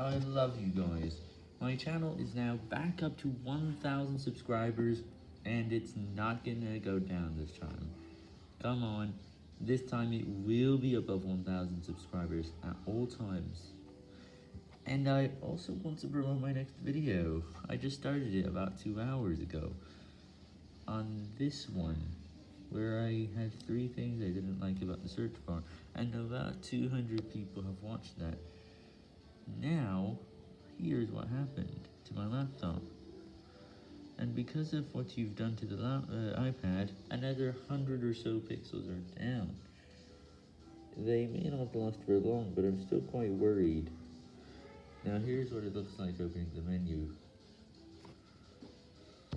I love you guys. My channel is now back up to 1,000 subscribers, and it's not gonna go down this time. Come on, this time it will be above 1,000 subscribers at all times. And I also want to promote my next video. I just started it about two hours ago. On this one, where I had three things I didn't like about the search bar, and about 200 people have watched that. Now, here's what happened to my laptop. And because of what you've done to the uh, iPad, another 100 or so pixels are down. They may not last for long, but I'm still quite worried. Now here's what it looks like opening the menu.